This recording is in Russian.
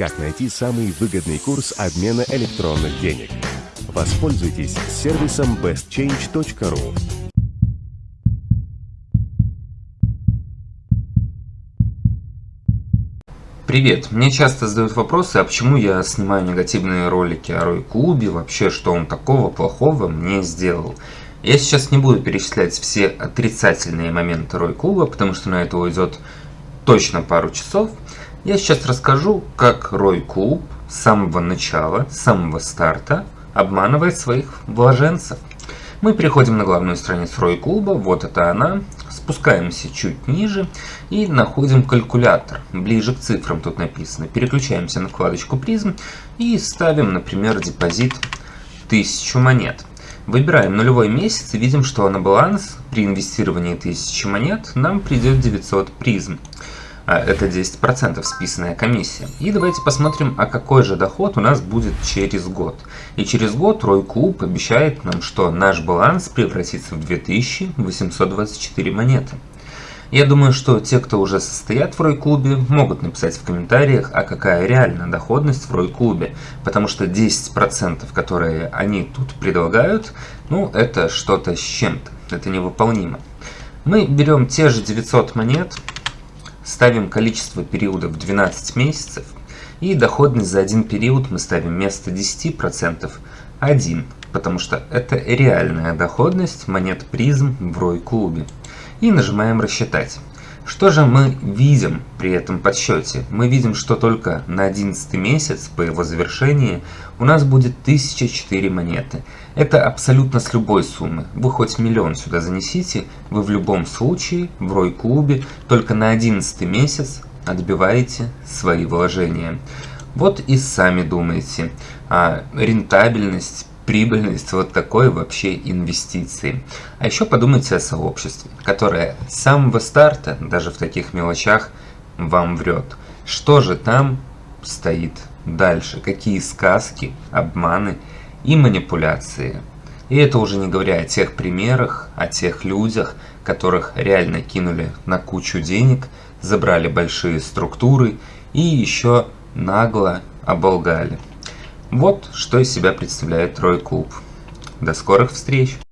Как найти самый выгодный курс обмена электронных денег? Воспользуйтесь сервисом bestchange.ru. Привет! Мне часто задают вопросы, а почему я снимаю негативные ролики о Рой Клубе, вообще что он такого плохого мне сделал. Я сейчас не буду перечислять все отрицательные моменты Рой Клуба, потому что на это уйдет точно пару часов. Я сейчас расскажу, как Рой Клуб с самого начала, с самого старта обманывает своих вложенцев. Мы переходим на главную страницу Рой Клуба, вот это она, спускаемся чуть ниже и находим калькулятор, ближе к цифрам тут написано. Переключаемся на вкладочку призм и ставим, например, депозит 1000 монет. Выбираем нулевой месяц и видим, что на баланс при инвестировании 1000 монет нам придет 900 призм. А, это 10% списанная комиссия. И давайте посмотрим, а какой же доход у нас будет через год. И через год Рой Клуб обещает нам, что наш баланс превратится в 2824 монеты. Я думаю, что те, кто уже состоят в Рой-клубе, могут написать в комментариях, а какая реальная доходность в Рой-клубе. Потому что 10%, которые они тут предлагают, ну, это что-то с чем-то. Это невыполнимо. Мы берем те же 900 монет, ставим количество периодов 12 месяцев, и доходность за один период мы ставим вместо 10% 1, потому что это реальная доходность монет призм в Рой-клубе. И нажимаем «Рассчитать». Что же мы видим при этом подсчете? Мы видим, что только на 11 месяц по его завершении у нас будет 1004 монеты. Это абсолютно с любой суммы. Вы хоть миллион сюда занесите, вы в любом случае в Рой-клубе только на 11 месяц отбиваете свои вложения. Вот и сами думаете, а рентабельность прибыльность вот такой вообще инвестиции. А еще подумайте о сообществе, которое с самого старта, даже в таких мелочах, вам врет. Что же там стоит дальше? Какие сказки, обманы и манипуляции? И это уже не говоря о тех примерах, о тех людях, которых реально кинули на кучу денег, забрали большие структуры и еще нагло оболгали. Вот что из себя представляет Трой Клуб. До скорых встреч!